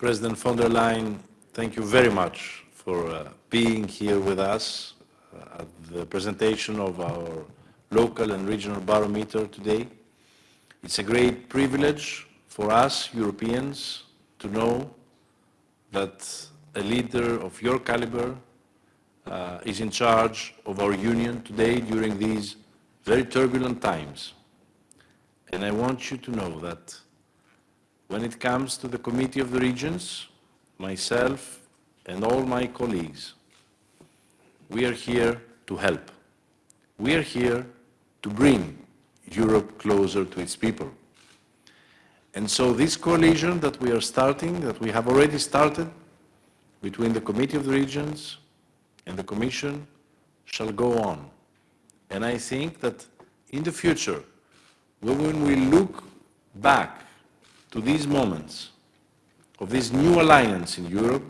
President von der Leyen, thank you very much for uh, being here with us uh, at the presentation of our local and regional barometer today. It's a great privilege for us Europeans to know that a leader of your caliber uh, is in charge of our union today during these very turbulent times. And I want you to know that when it comes to the Committee of the Regions, myself and all my colleagues, we are here to help. We are here to bring Europe closer to its people. And so this coalition that we are starting, that we have already started between the Committee of the Regions and the Commission, shall go on. And I think that in the future, when we look back to these moments of this new alliance in Europe,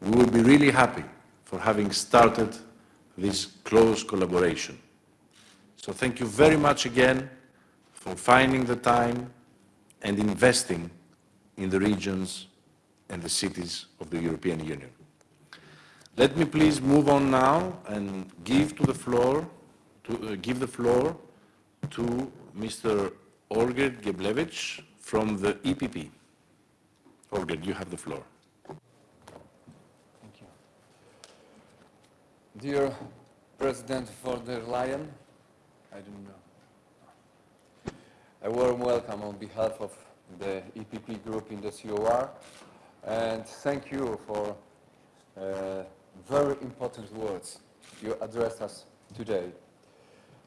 we will be really happy for having started this close collaboration. So thank you very much again for finding the time and investing in the regions and the cities of the European Union. Let me please move on now and give to the floor to uh, give the floor to Mr. Olgierd Geblewicz from the EPP. Olgierd, you have the floor. Thank you. Dear President von der Leyen, I don't know. A warm welcome on behalf of the EPP group in the COR, and thank you for uh, very important words you addressed us today.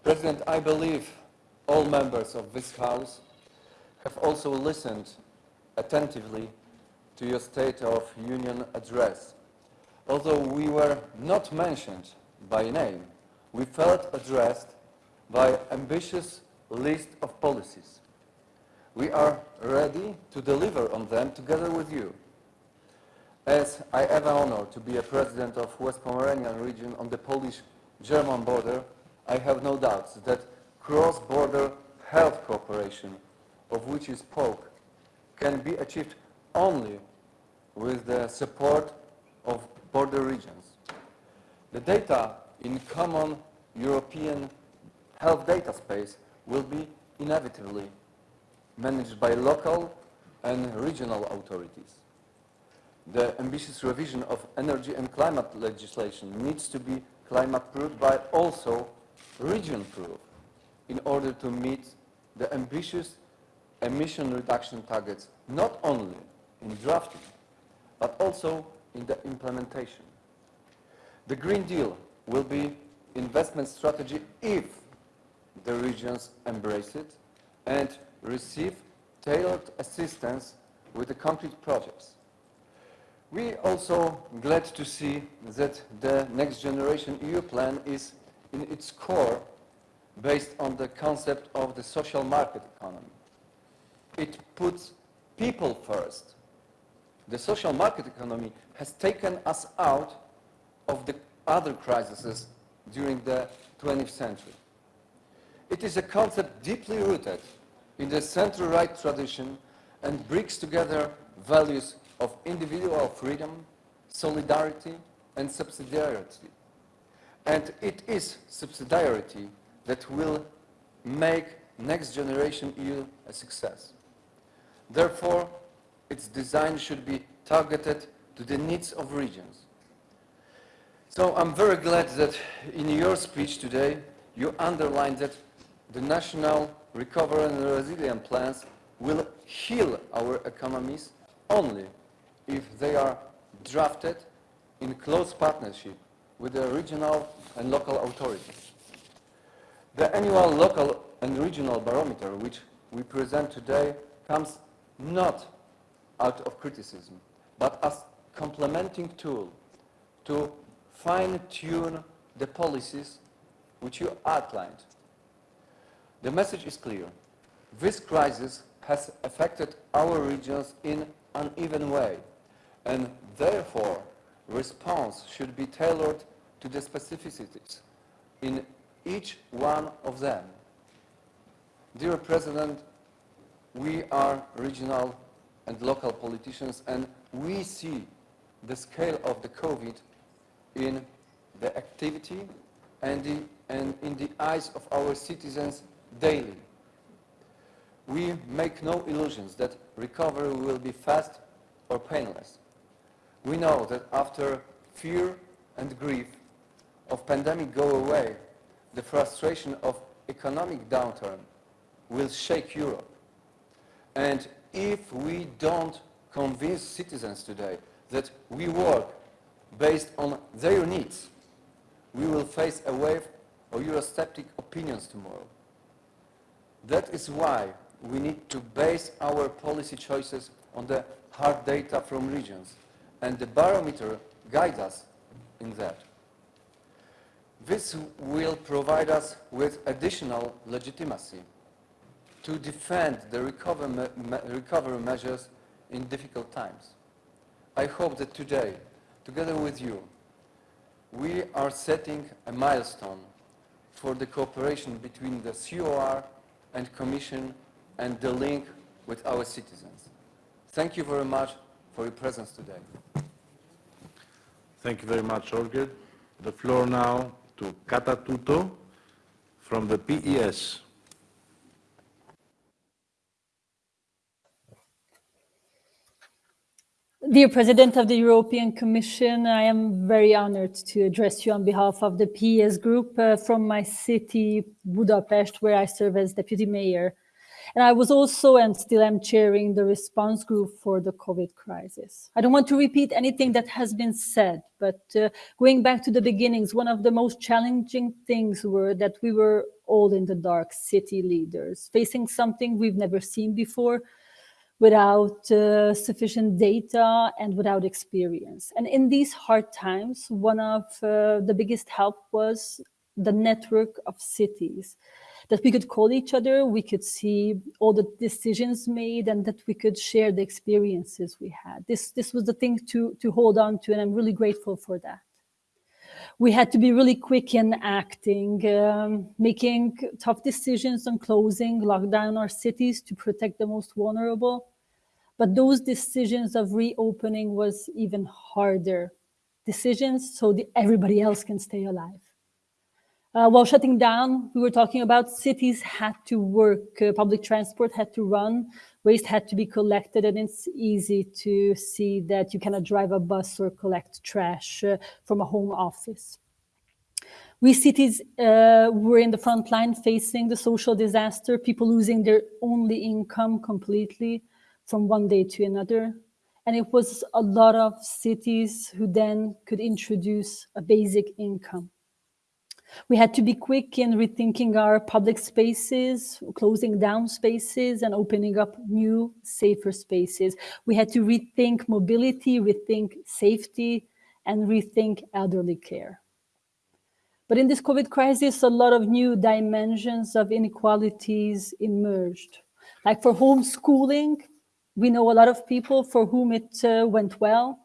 President, I believe all members of this House have also listened attentively to your State of Union address. Although we were not mentioned by name, we felt addressed by ambitious list of policies. We are ready to deliver on them together with you. As I have the honor to be a president of West Pomeranian region on the Polish-German border, I have no doubts that cross-border health cooperation, of which you spoke, can be achieved only with the support of border regions. The data in common European health data space will be inevitably managed by local and regional authorities. The ambitious revision of energy and climate legislation needs to be climate-proof but also region-proof in order to meet the ambitious emission reduction targets, not only in drafting, but also in the implementation. The Green Deal will be investment strategy if the regions embrace it and receive tailored assistance with the concrete projects. We also glad to see that the next generation EU plan is in its core based on the concept of the social market economy. It puts people first. The social market economy has taken us out of the other crises during the 20th century. It is a concept deeply rooted in the center-right tradition and brings together values of individual freedom, solidarity, and subsidiarity. And it is subsidiarity that will make next generation EU a success. Therefore, its design should be targeted to the needs of regions. So I'm very glad that in your speech today, you underlined that the national recovery and resilience plans will heal our economies only if they are drafted in close partnership with the regional and local authorities. The annual local and regional barometer, which we present today, comes not out of criticism, but as complementing tool to fine-tune the policies which you outlined. The message is clear. This crisis has affected our regions in an even way, and therefore response should be tailored to the specificities in each one of them. Dear President, we are regional and local politicians, and we see the scale of the COVID in the activity and, the, and in the eyes of our citizens daily. We make no illusions that recovery will be fast or painless. We know that after fear and grief of pandemic go away, the frustration of economic downturn will shake Europe. And if we don't convince citizens today that we work based on their needs, we will face a wave of Eurosceptic opinions tomorrow. That is why we need to base our policy choices on the hard data from regions, and the barometer guides us in that. This will provide us with additional legitimacy to defend the recovery, me recovery measures in difficult times. I hope that today, together with you, we are setting a milestone for the cooperation between the COR and Commission and the link with our citizens. Thank you very much for your presence today. Thank you very much, Olger. The floor now to Kata Tüttő from the PES. Dear President of the European Commission, I am very honored to address you on behalf of the PES Group uh, from my city, Budapest, where I serve as Deputy Mayor. And I was also and still am chairing the response group for the COVID crisis. I don't want to repeat anything that has been said, but uh, going back to the beginnings, one of the most challenging things were that we were all in the dark city leaders, facing something we've never seen before, without uh, sufficient data and without experience. And in these hard times, one of uh, the biggest help was the network of cities that we could call each other, we could see all the decisions made and that we could share the experiences we had. This, this was the thing to, to hold on to and I'm really grateful for that. We had to be really quick in acting, um, making tough decisions on closing, lock down our cities to protect the most vulnerable. But those decisions of reopening was even harder. Decisions so everybody else can stay alive. Uh, while shutting down, we were talking about cities had to work, uh, public transport had to run, waste had to be collected, and it's easy to see that you cannot drive a bus or collect trash uh, from a home office. We cities uh, were in the front line facing the social disaster, people losing their only income completely, from one day to another. And it was a lot of cities who then could introduce a basic income. We had to be quick in rethinking our public spaces, closing down spaces and opening up new, safer spaces. We had to rethink mobility, rethink safety, and rethink elderly care. But in this COVID crisis, a lot of new dimensions of inequalities emerged. Like for homeschooling, we know a lot of people for whom it uh, went well,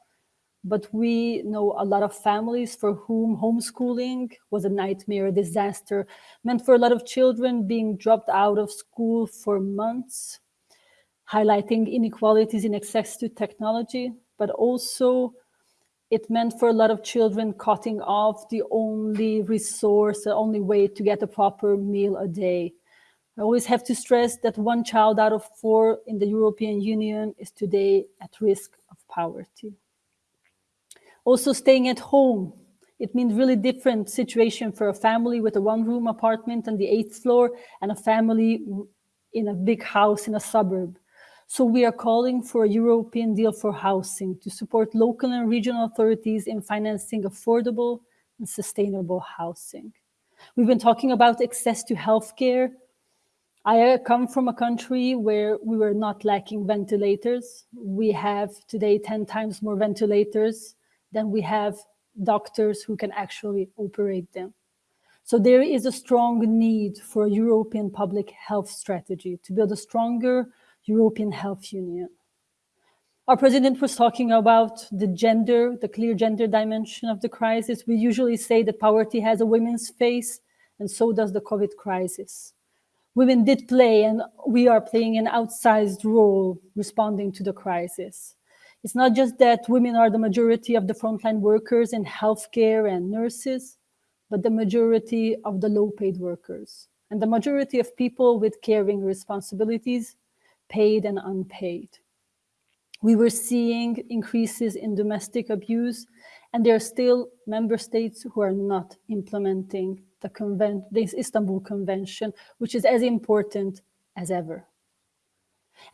but we know a lot of families for whom homeschooling was a nightmare, a disaster, meant for a lot of children being dropped out of school for months, highlighting inequalities in access to technology, but also it meant for a lot of children cutting off the only resource, the only way to get a proper meal a day. I always have to stress that one child out of four in the European Union is today at risk of poverty. Also staying at home, it means really different situation for a family with a one room apartment on the eighth floor and a family in a big house in a suburb. So we are calling for a European deal for housing to support local and regional authorities in financing affordable and sustainable housing. We've been talking about access to healthcare, I come from a country where we were not lacking ventilators. We have today 10 times more ventilators than we have doctors who can actually operate them. So there is a strong need for a European public health strategy to build a stronger European health union. Our president was talking about the gender, the clear gender dimension of the crisis. We usually say that poverty has a women's face, and so does the COVID crisis. women did play and we are playing an outsized role responding to the crisis. It's not just that women are the majority of the frontline workers in healthcare and nurses, but the majority of the low paid workers and the majority of people with caring responsibilities, paid and unpaid. We were seeing increases in domestic abuse and there are still member states who are not implementing the this Istanbul Convention, which is as important as ever.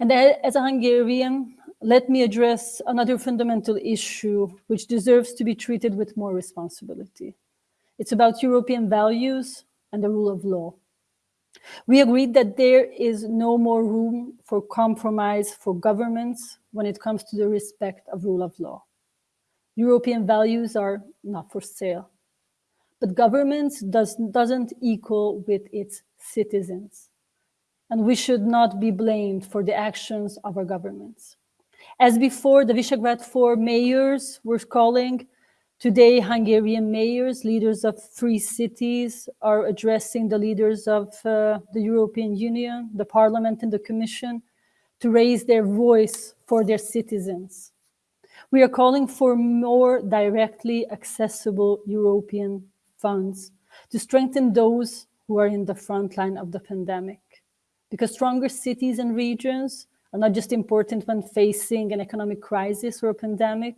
And as a Hungarian, let me address another fundamental issue which deserves to be treated with more responsibility. It's about European values and the rule of law. We agreed that there is no more room for compromise for governments when it comes to the respect of rule of law. European values are not for sale. But governments does, doesn't equal with its citizens. And we should not be blamed for the actions of our governments. As before, the Visegrad Four mayors were calling, today Hungarian mayors, leaders of three cities, are addressing the leaders of uh, the European Union, the Parliament and the Commission, to raise their voice for their citizens. We are calling for more directly accessible European funds to strengthen those who are in the front line of the pandemic. Because stronger cities and regions are not just important when facing an economic crisis or a pandemic,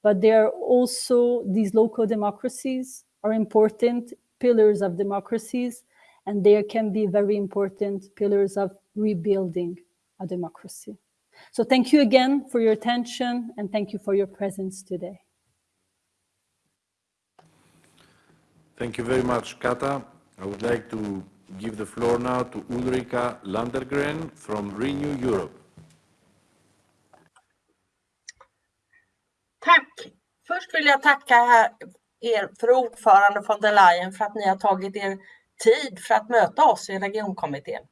but they are also, these local democracies are important pillars of democracies, and they can be very important pillars of rebuilding a democracy. So thank you again for your attention and thank you for your presence today. Thank you very much, Kata. I would like to give the floor now to Ulrika Landergren from Renew Europe. Tack! Först vill jag tacka er, för ordförande von der Leyen, för att ni har tagit er tid för att möta oss i regionkommittén.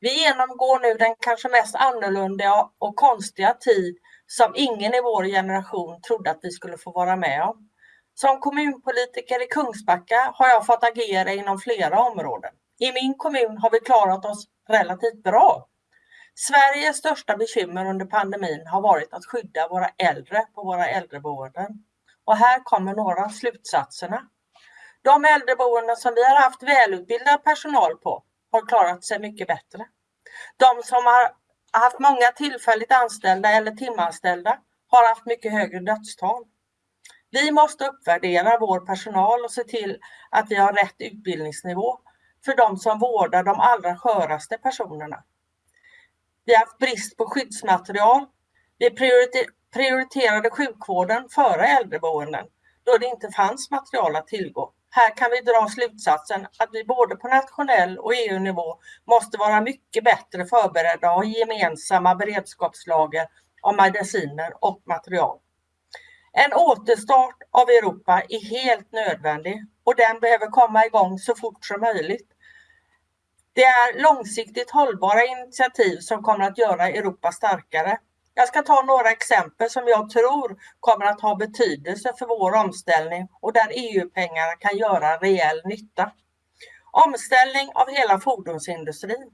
Vi genomgår nu den kanske mest annorlunda och konstiga tid som ingen i vår generation trodde att vi skulle få vara med om. Som kommunpolitiker i Kungsbacka har jag fått agera inom flera områden. I min kommun har vi klarat oss relativt bra. Sveriges största bekymmer under pandemin har varit att skydda våra äldre på våra äldreboenden. Och här kommer några av slutsatserna. De äldreboenden som vi har haft välutbildad personal på har klarat sig mycket bättre. De som har haft många tillfälligt anställda eller timanställda har haft mycket högre dödstal. Vi måste uppvärdera vår personal och se till att vi har rätt utbildningsnivå för de som vårdar de allra sköraste personerna. Vi har haft brist på skyddsmaterial. Vi prioriterade sjukvården före äldreboenden då det inte fanns material att tillgå. Här kan vi dra slutsatsen att vi både på nationell och EU-nivå måste vara mycket bättre förberedda och ha gemensamma beredskapslager av mediciner och material. En återstart av Europa är helt nödvändig och den behöver komma igång så fort som möjligt. Det är långsiktigt hållbara initiativ som kommer att göra Europa starkare. Jag ska ta några exempel som jag tror kommer att ha betydelse för vår omställning och där EU-pengarna kan göra rejäl nytta. Omställning av hela fordonsindustrin.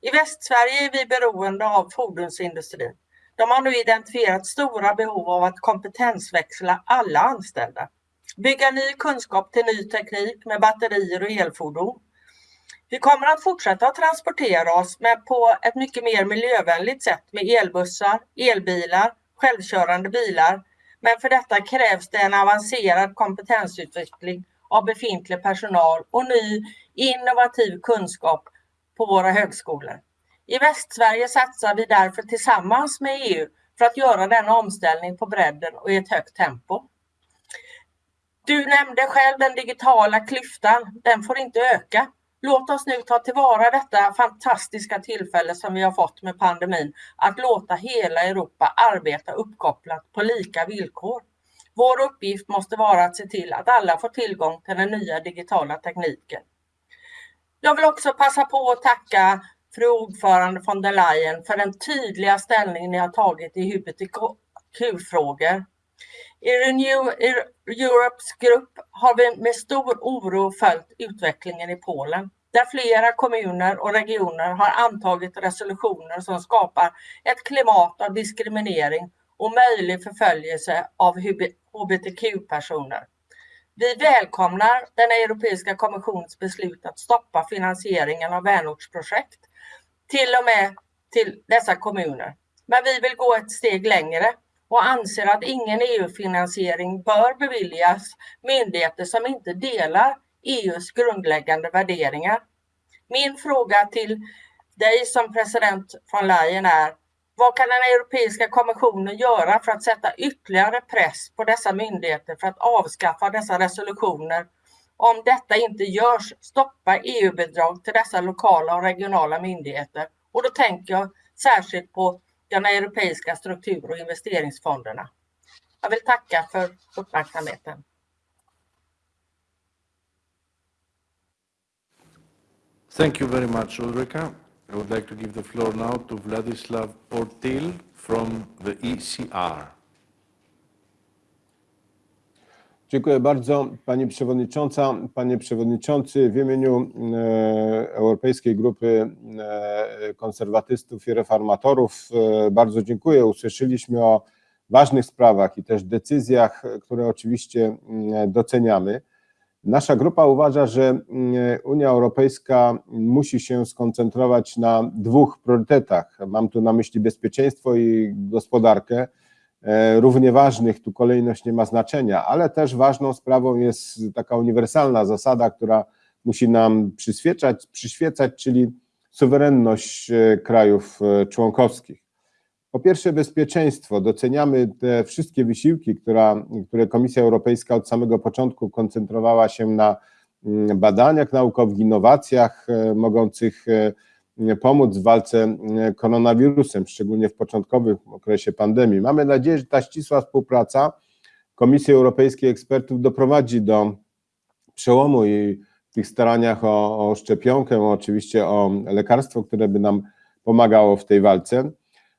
I Västsverige är vi beroende av fordonsindustrin. De har nu identifierat stora behov av att kompetensväxla alla anställda. Bygga ny kunskap till ny teknik med batterier och elfordon. Vi kommer att fortsätta att transportera oss men på ett mycket mer miljövänligt sätt med elbussar, elbilar, självkörande bilar. Men för detta krävs det en avancerad kompetensutveckling av befintlig personal och ny innovativ kunskap på våra högskolor. I Västsverige satsar vi därför tillsammans med EU för att göra denna omställning på bredden och i ett högt tempo. Du nämnde själv den digitala klyftan, den får inte öka. Låt oss nu ta tillvara detta fantastiska tillfälle som vi har fått med pandemin att låta hela Europa arbeta uppkopplat på lika villkor. Vår uppgift måste vara att se till att alla får tillgång till den nya digitala tekniken. Jag vill också passa på att tacka fru ordförande von der Leyen för den tydliga ställning ni har tagit i hbtq-frågor. I Renew Europes grupp har vi med stor oro följt utvecklingen i Polen. där flera kommuner och regioner har antagit resolutioner som skapar ett klimat av diskriminering och möjlig förföljelse av hbtq-personer. Vi välkomnar den Europeiska kommissionens beslut att stoppa finansieringen av vänortsprojekt, till och med till dessa kommuner. Men vi vill gå ett steg längre och anser att ingen EU-finansiering bör beviljas myndigheter som inte delar EUs grundläggande värderingar. Min fråga till dig som president von Leyen är, vad kan den Europeiska kommissionen göra för att sätta ytterligare press på dessa myndigheter för att avskaffa dessa resolutioner? Om detta inte görs, stoppa EU-bidrag till dessa lokala och regionala myndigheter. Och då tänker jag särskilt på de europeiska struktur- och investeringsfonderna. Jag vill tacka för uppmärksamheten. Thank you very much, Ulrika. I would like to give the floor now to Vladislav Ortil from the ECR. Dziękuję bardzo Pani Przewodnicząca, Panie Przewodniczący. W imieniu e, Europejskiej Grupy e, Konserwatystów i Reformatorów e, bardzo dziękuję. Usłyszeliśmy o ważnych sprawach i też decyzjach, które oczywiście doceniamy. Nasza grupa uważa, że Unia Europejska musi się skoncentrować na dwóch priorytetach. Mam tu na myśli bezpieczeństwo i gospodarkę równie ważnych, tu kolejność nie ma znaczenia, ale też ważną sprawą jest taka uniwersalna zasada, która musi nam przyświecać, przyświecać czyli suwerenność e, krajów e, członkowskich. Po pierwsze bezpieczeństwo. Doceniamy te wszystkie wysiłki, która, które Komisja Europejska od samego początku koncentrowała się na mm, badaniach naukowych, innowacjach mogących pomóc w walce koronawirusem, szczególnie w początkowym okresie pandemii. Mamy nadzieję, że ta ścisła współpraca Komisji Europejskiej ekspertów doprowadzi do przełomu i w tych staraniach o, o szczepionkę, oczywiście o lekarstwo, które by nam pomagało w tej walce,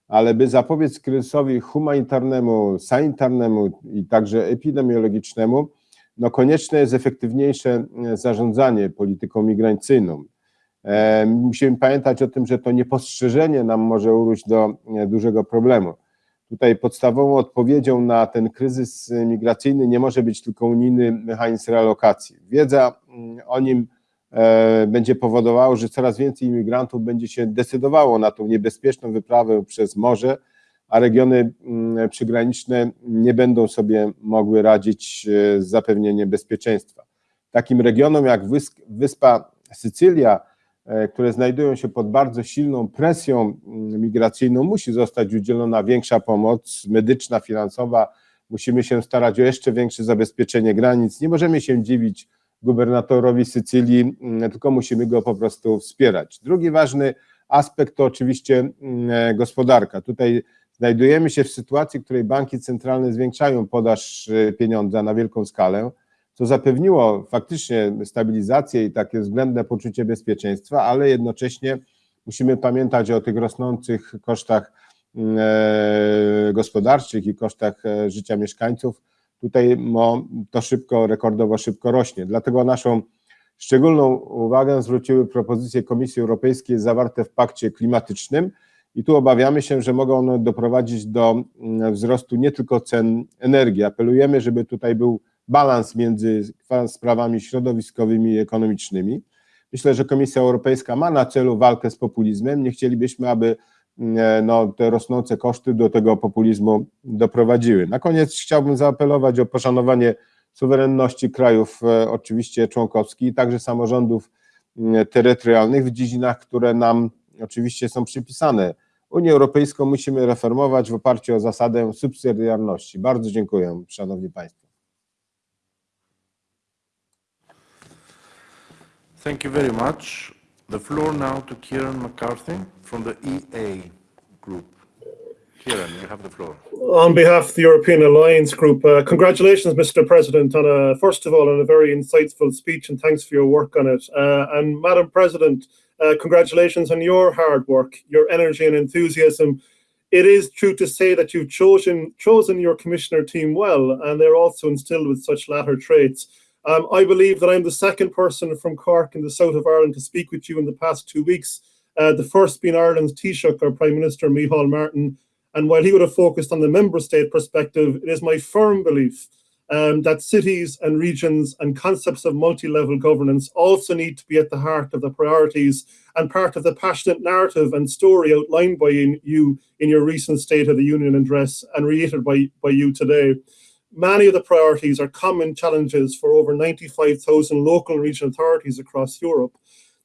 ale by zapobiec kryzysowi humanitarnemu, sanitarnemu i także epidemiologicznemu, no konieczne jest efektywniejsze zarządzanie polityką migracyjną. E, musimy pamiętać o tym, że to niepostrzeżenie nam może urósł do e, dużego problemu. Tutaj podstawową odpowiedzią na ten kryzys migracyjny nie może być tylko unijny mechanizm relokacji. Wiedza mm, o nim e, będzie powodowała, że coraz więcej imigrantów będzie się decydowało na tą niebezpieczną wyprawę przez morze, a regiony mm, przygraniczne nie będą sobie mogły radzić z zapewnieniem bezpieczeństwa. Takim regionom jak wyspa Sycylia, E, które znajdują się pod bardzo silną presją mm, migracyjną, musi zostać udzielona większa pomoc medyczna, finansowa. Musimy się starać o jeszcze większe zabezpieczenie granic. Nie możemy się dziwić gubernatorowi Sycylii, mm, tylko musimy go po prostu wspierać. Drugi ważny aspekt to oczywiście mm, e, gospodarka. Tutaj znajdujemy się w sytuacji, w której banki centralne zwiększają podaż e, pieniądza na wielką skalę co zapewniło faktycznie stabilizację i takie względne poczucie bezpieczeństwa, ale jednocześnie musimy pamiętać o tych rosnących kosztach mm, e, gospodarczych i kosztach e, życia mieszkańców. Tutaj to szybko, rekordowo szybko rośnie. Dlatego naszą szczególną uwagę zwróciły propozycje Komisji Europejskiej zawarte w pakcie klimatycznym i tu obawiamy się, że mogą one doprowadzić do mm, wzrostu nie tylko cen energii. Apelujemy, żeby tutaj był balans między sprawami środowiskowymi i ekonomicznymi. Myślę, że Komisja Europejska ma na celu walkę z populizmem. Nie chcielibyśmy, aby mm, no, te rosnące koszty do tego populizmu doprowadziły. Na koniec chciałbym zaapelować o poszanowanie suwerenności krajów, e, oczywiście członkowskich, także samorządów mm, terytorialnych w dziedzinach, które nam oczywiście są przypisane. Unię Europejską musimy reformować w oparciu o zasadę subsydiarności. Bardzo dziękuję, Szanowni Państwo. Thank you very much. The floor now to Kieran McCarthy from the EA Group. Kieran, you have the floor. On behalf of the European Alliance Group, uh, congratulations, Mr. President, on a, first of all, on a very insightful speech and thanks for your work on it. Uh, and Madam President, uh, congratulations on your hard work, your energy and enthusiasm. It is true to say that you've chosen chosen your commissioner team well, and they're also instilled with such latter traits. Um, I believe that I'm the second person from Cork in the south of Ireland to speak with you in the past two weeks. Uh, the first being Ireland's Taoiseach, our Prime Minister, Micheál Martin. And while he would have focused on the member state perspective, it is my firm belief um, that cities and regions and concepts of multi-level governance also need to be at the heart of the priorities and part of the passionate narrative and story outlined by you in your recent State of the Union address and reiterated by, by you today. Many of the priorities are common challenges for over 95,000 local and regional authorities across Europe.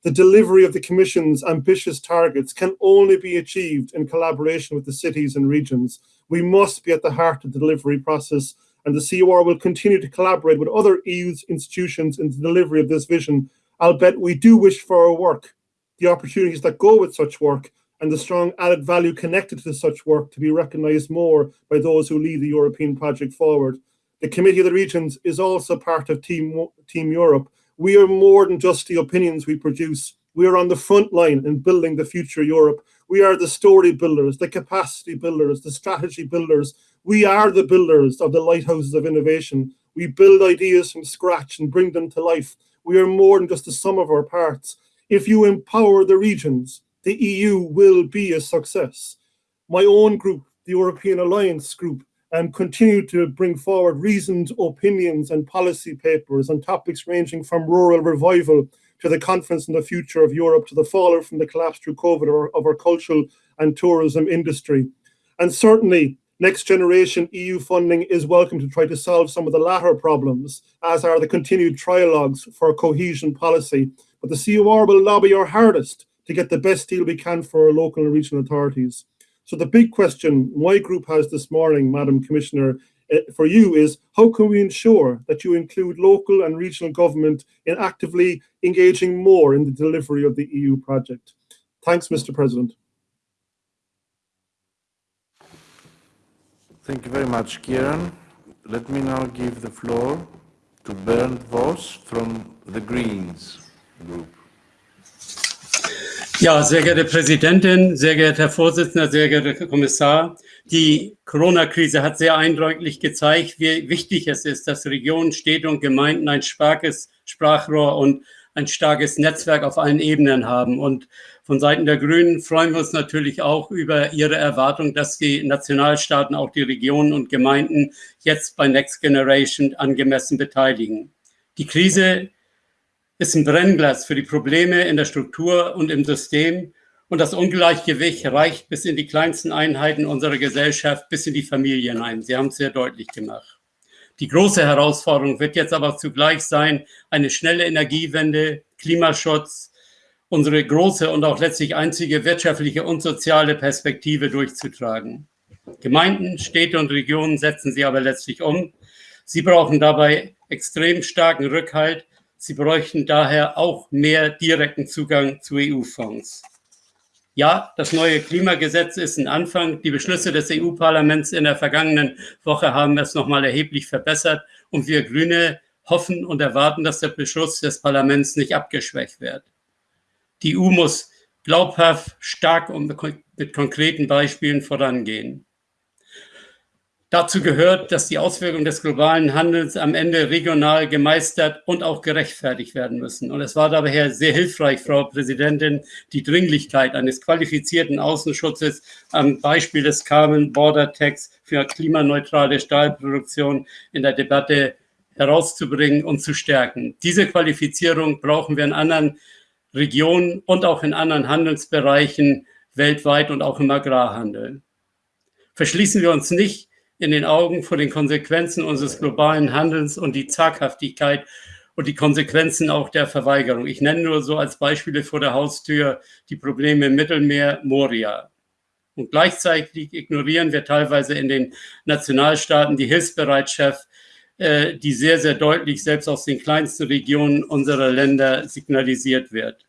The delivery of the Commission's ambitious targets can only be achieved in collaboration with the cities and regions. We must be at the heart of the delivery process and the COR will continue to collaborate with other EU institutions in the delivery of this vision. I'll bet we do wish for our work, the opportunities that go with such work, and the strong added value connected to such work to be recognised more by those who lead the European project forward. The Committee of the Regions is also part of Team, Team Europe. We are more than just the opinions we produce. We are on the front line in building the future Europe. We are the story builders, the capacity builders, the strategy builders, we are the builders of the lighthouses of innovation. We build ideas from scratch and bring them to life. We are more than just the sum of our parts. If you empower the regions, the EU will be a success. My own group, the European Alliance Group, and continue to bring forward reasoned opinions and policy papers on topics ranging from rural revival to the conference on the future of Europe to the fallout from the collapse through COVID of our cultural and tourism industry. And certainly Next generation EU funding is welcome to try to solve some of the latter problems, as are the continued trialogues for cohesion policy. But the COR will lobby our hardest to get the best deal we can for our local and regional authorities. So the big question my group has this morning, Madam Commissioner, eh, for you is how can we ensure that you include local and regional government in actively engaging more in the delivery of the EU project? Thanks, Mr. President. Thank you very much, Kieran. Let me now give the floor to Bernd Voss from the Greens Group. Ja, sehr geehrte Präsidentin, sehr geehrter Herr Vorsitzender, sehr geehrter Herr Kommissar, die Corona-Krise hat sehr eindrücklich gezeigt, wie wichtig es ist, dass Regionen, Städte und Gemeinden ein starkes Sprachrohr und ein starkes Netzwerk auf allen Ebenen haben. Und von Seiten der Grünen freuen wir uns natürlich auch über Ihre Erwartung, dass die Nationalstaaten, auch die Regionen und Gemeinden jetzt bei Next Generation angemessen beteiligen. Die Krise ist ein Brennglas für die Probleme in der Struktur und im System. Und das Ungleichgewicht reicht bis in die kleinsten Einheiten unserer Gesellschaft, bis in die Familie hinein. Sie haben es sehr deutlich gemacht. Die große Herausforderung wird jetzt aber zugleich sein, eine schnelle Energiewende, Klimaschutz, unsere große und auch letztlich einzige wirtschaftliche und soziale Perspektive durchzutragen. Gemeinden, Städte und Regionen setzen sie aber letztlich um. Sie brauchen dabei extrem starken Rückhalt. Sie bräuchten daher auch mehr direkten Zugang zu EU-Fonds. Ja, das neue Klimagesetz ist ein Anfang. Die Beschlüsse des EU-Parlaments in der vergangenen Woche haben es nochmal erheblich verbessert. Und wir Grüne hoffen und erwarten, dass der Beschluss des Parlaments nicht abgeschwächt wird. Die EU muss glaubhaft, stark und mit konkreten Beispielen vorangehen. Dazu gehört, dass die Auswirkungen des globalen Handels am Ende regional gemeistert und auch gerechtfertigt werden müssen. Und es war daher sehr hilfreich, Frau Präsidentin, die Dringlichkeit eines qualifizierten Außenschutzes am Beispiel des Carbon Border Tax für klimaneutrale Stahlproduktion in der Debatte herauszubringen und zu stärken. Diese Qualifizierung brauchen wir in anderen Regionen und auch in anderen Handelsbereichen weltweit und auch im Agrarhandel. Verschließen wir uns nicht in den Augen vor den Konsequenzen unseres globalen Handelns und die Zaghaftigkeit und die Konsequenzen auch der Verweigerung. Ich nenne nur so als Beispiele vor der Haustür die Probleme im Mittelmeer, Moria. Und gleichzeitig ignorieren wir teilweise in den Nationalstaaten die Hilfsbereitschaft äh, die sehr, sehr deutlich selbst aus den kleinsten Regionen unserer Länder signalisiert wird.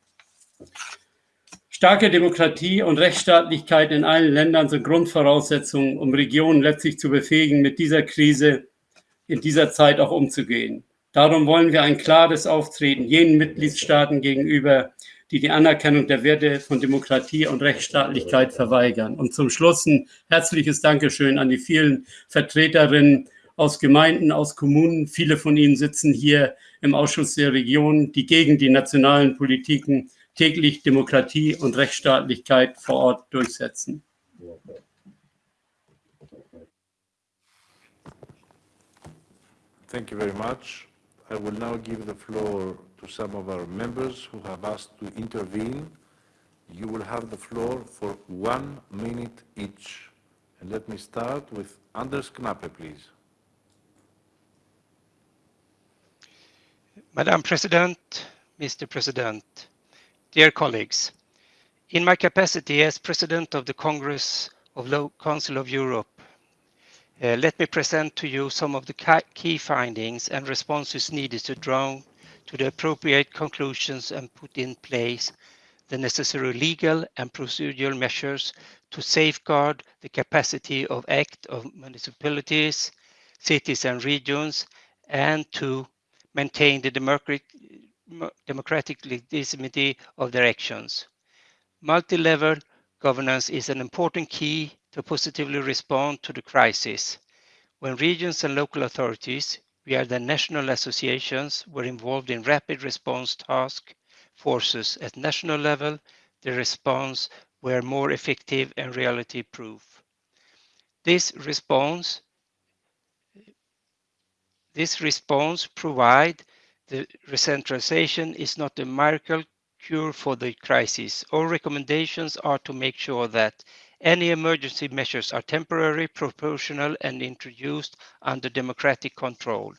Starke Demokratie und Rechtsstaatlichkeit in allen Ländern sind Grundvoraussetzungen, um Regionen letztlich zu befähigen, mit dieser Krise in dieser Zeit auch umzugehen. Darum wollen wir ein klares Auftreten jenen Mitgliedstaaten gegenüber, die die Anerkennung der Werte von Demokratie und Rechtsstaatlichkeit verweigern. Und zum Schluss ein herzliches Dankeschön an die vielen Vertreterinnen aus Gemeinden, aus Kommunen. Viele von Ihnen sitzen hier im Ausschuss der Region, die gegen die nationalen Politiken täglich Demokratie und Rechtsstaatlichkeit vor Ort durchsetzen. Thank you very much. I will now give the floor to some of our members who have asked to intervene. You will have the floor for one minute each. And let me start with Anders Knappe, please. Madam President, Mr. President, dear colleagues, in my capacity as President of the Congress of Lo Council of Europe, uh, let me present to you some of the key findings and responses needed to draw to the appropriate conclusions and put in place the necessary legal and procedural measures to safeguard the capacity of act of municipalities, cities and regions, and to maintain the democratic, democratic legitimacy of their actions. Multi-level governance is an important key to positively respond to the crisis. When regions and local authorities, via the national associations, were involved in rapid response task forces at national level, the response were more effective and reality proof. This response this response provide the recentralization is not a miracle cure for the crisis. All recommendations are to make sure that any emergency measures are temporary, proportional, and introduced under democratic control.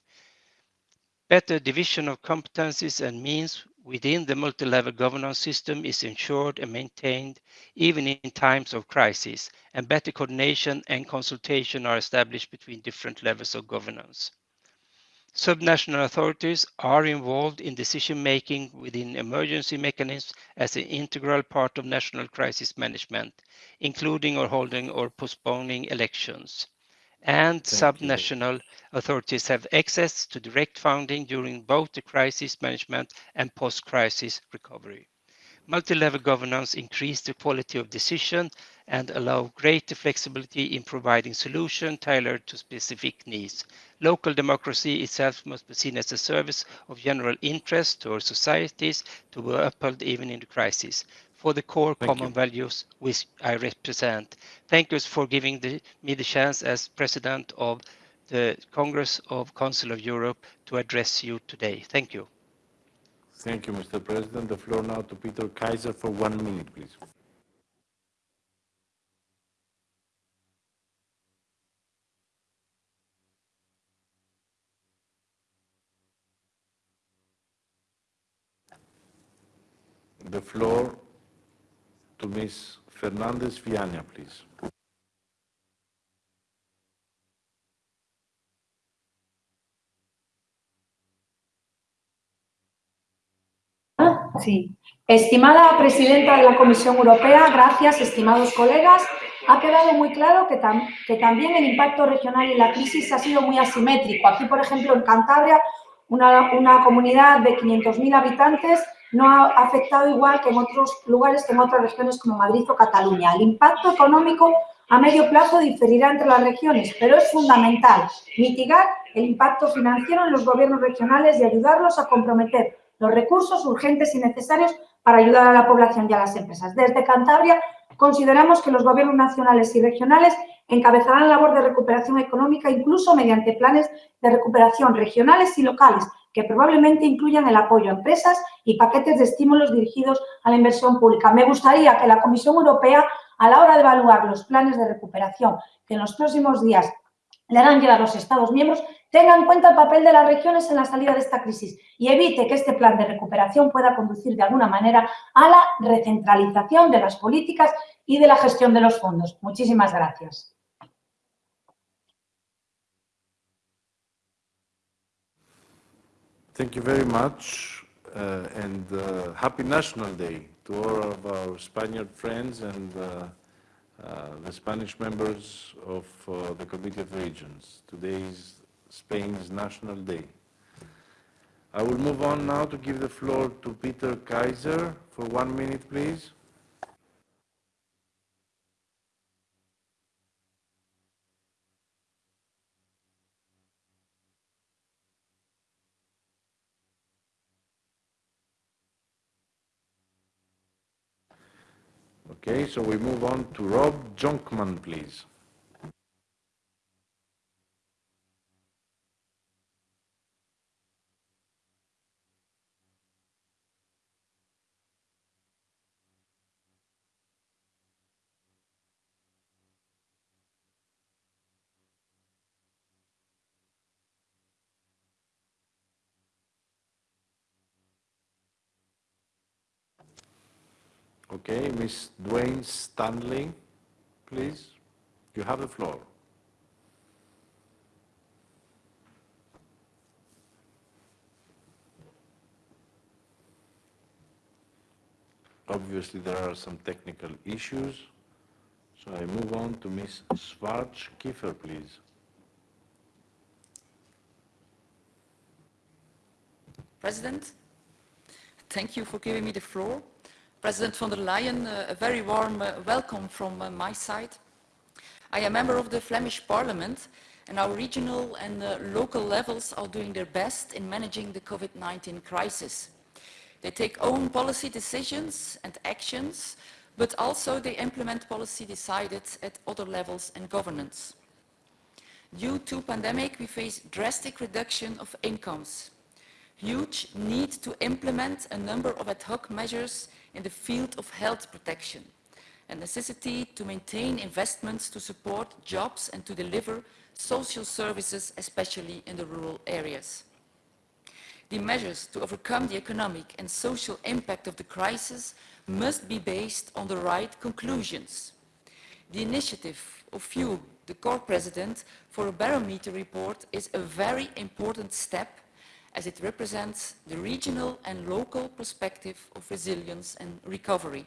Better division of competencies and means within the multi-level governance system is ensured and maintained even in times of crisis, and better coordination and consultation are established between different levels of governance. Subnational authorities are involved in decision-making within emergency mechanisms as an integral part of national crisis management, including or holding or postponing elections. And subnational authorities have access to direct funding during both the crisis management and post-crisis recovery. Multi-level governance increase the quality of decision and allow greater flexibility in providing solutions tailored to specific needs. Local democracy itself must be seen as a service of general interest to our societies to be upheld even in the crisis for the core Thank common you. values which I represent. Thank you for giving the, me the chance as President of the Congress of Council of Europe to address you today. Thank you. Thank you, Mr. President. The floor now to Peter Kaiser for one minute, please. The floor to Ms. Fernandez Viana, please. Sí. Estimada presidenta de la Comisión Europea, gracias, estimados colegas. Ha quedado muy claro que, tam que también el impacto regional y la crisis ha sido muy asimétrico. Aquí, por ejemplo, en Cantabria, una, una comunidad de 500.000 habitantes no ha afectado igual que en otros lugares, que en otras regiones como Madrid o Cataluña. El impacto económico a medio plazo diferirá entre las regiones, pero es fundamental mitigar el impacto financiero en los gobiernos regionales y ayudarlos a comprometer los recursos urgentes y necesarios para ayudar a la población y a las empresas. Desde Cantabria consideramos que los gobiernos nacionales y regionales encabezarán la labor de recuperación económica incluso mediante planes de recuperación regionales y locales que probablemente incluyan el apoyo a empresas y paquetes de estímulos dirigidos a la inversión pública. Me gustaría que la Comisión Europea, a la hora de evaluar los planes de recuperación que en los próximos días le harán llegar los Estados miembros, tenga en cuenta el papel de las regiones en la salida de esta crisis y evite que este plan de recuperación pueda conducir de alguna manera a la recentralización de las políticas y de la gestión de los fondos. Muchísimas gracias. Thank you very much, uh, and uh, happy National Day to all of our Spaniard friends and uh, uh, the Spanish members of uh, the Committee of Regions. Today is Spain's National Day. I will move on now to give the floor to Peter Kaiser for one minute, please. Okay, so we move on to Rob Jonkman, please. Okay, Ms. Dwane Stanley, please. You have the floor. Obviously, there are some technical issues, so I move on to Ms. Schwarz Kiefer, please. President, thank you for giving me the floor. President von der Leyen, uh, a very warm uh, welcome from uh, my side. I am a member of the Flemish Parliament and our regional and local levels are doing their best in managing the COVID-19 crisis. They take own policy decisions and actions, but also they implement policy decided at other levels and governance. Due to pandemic, we face drastic reduction of incomes, huge need to implement a number of ad hoc measures in the field of health protection, a necessity to maintain investments to support jobs and to deliver social services, especially in the rural areas. The measures to overcome the economic and social impact of the crisis must be based on the right conclusions. The initiative of you, the core president, for a barometer report is a very important step as it represents the regional and local perspective of resilience and recovery.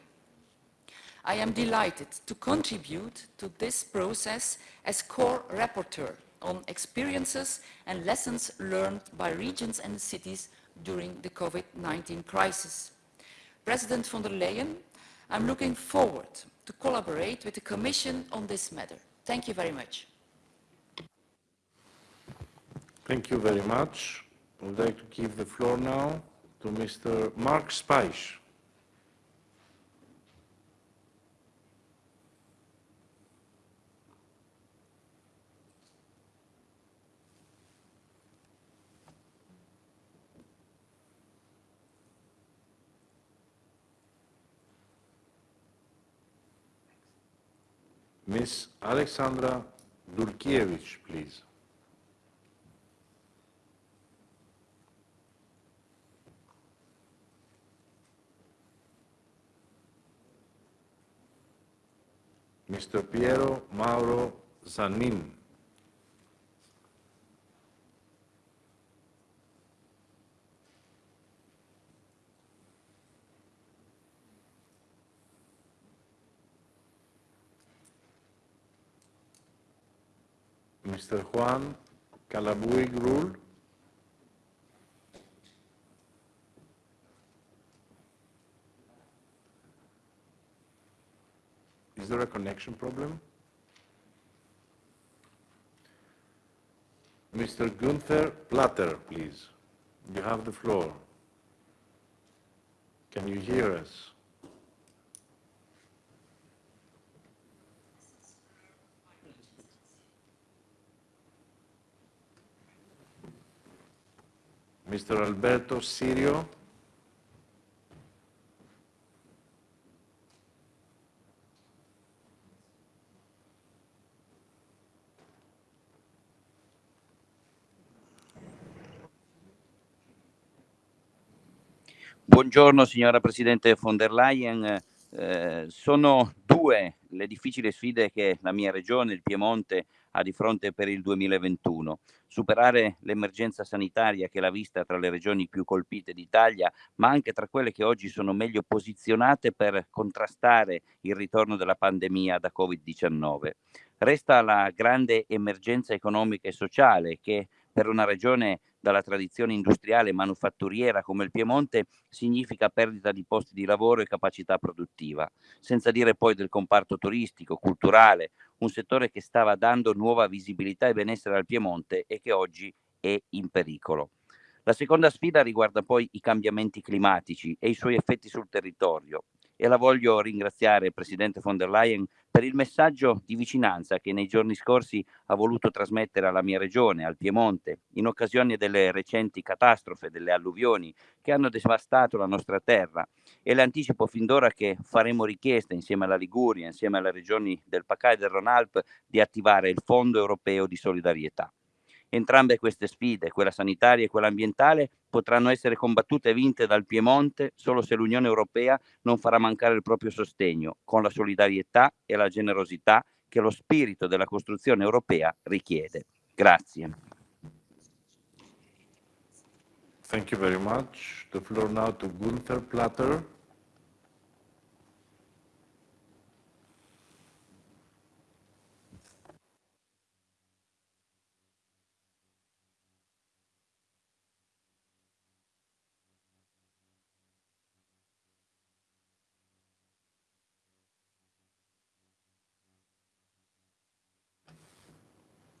I am delighted to contribute to this process as core rapporteur on experiences and lessons learned by regions and cities during the COVID-19 crisis. President von der Leyen, I'm looking forward to collaborate with the Commission on this matter. Thank you very much. Thank you very much. I would like to give the floor now to Mr. Mark Speich. Ms. Aleksandra Dulkiewicz, please. Mr. Piero Mauro Zanin. Mr. Juan Calabuig Rull. Is there a connection problem? Mr. Gunther Platter, please. You have the floor. Can you hear us? Mr. Alberto Cirio. Buongiorno signora Presidente von der Leyen. Eh, sono due le difficili sfide che la mia regione, il Piemonte, ha di fronte per il 2021. Superare l'emergenza sanitaria che l'ha vista tra le regioni più colpite d'Italia, ma anche tra quelle che oggi sono meglio posizionate per contrastare il ritorno della pandemia da Covid-19. Resta la grande emergenza economica e sociale che per una regione dalla tradizione industriale e manufatturiera come il Piemonte significa perdita di posti di lavoro e capacità produttiva, senza dire poi del comparto turistico, culturale, un settore che stava dando nuova visibilità e benessere al Piemonte e che oggi è in pericolo. La seconda sfida riguarda poi i cambiamenti climatici e i suoi effetti sul territorio. E la voglio ringraziare, Presidente von der Leyen, per il messaggio di vicinanza che nei giorni scorsi ha voluto trasmettere alla mia regione, al Piemonte, in occasione delle recenti catastrofe, delle alluvioni che hanno devastato la nostra terra e le anticipo fin d'ora che faremo richiesta insieme alla Liguria, insieme alle regioni del Pacà e del Ronalp, di attivare il Fondo Europeo di Solidarietà. Entrambe queste sfide, quella sanitaria e quella ambientale, potranno essere combattute e vinte dal Piemonte solo se l'Unione Europea non farà mancare il proprio sostegno, con la solidarietà e la generosità che lo spirito della costruzione europea richiede. Grazie. Thank you very much. The floor now to Gunther Platter.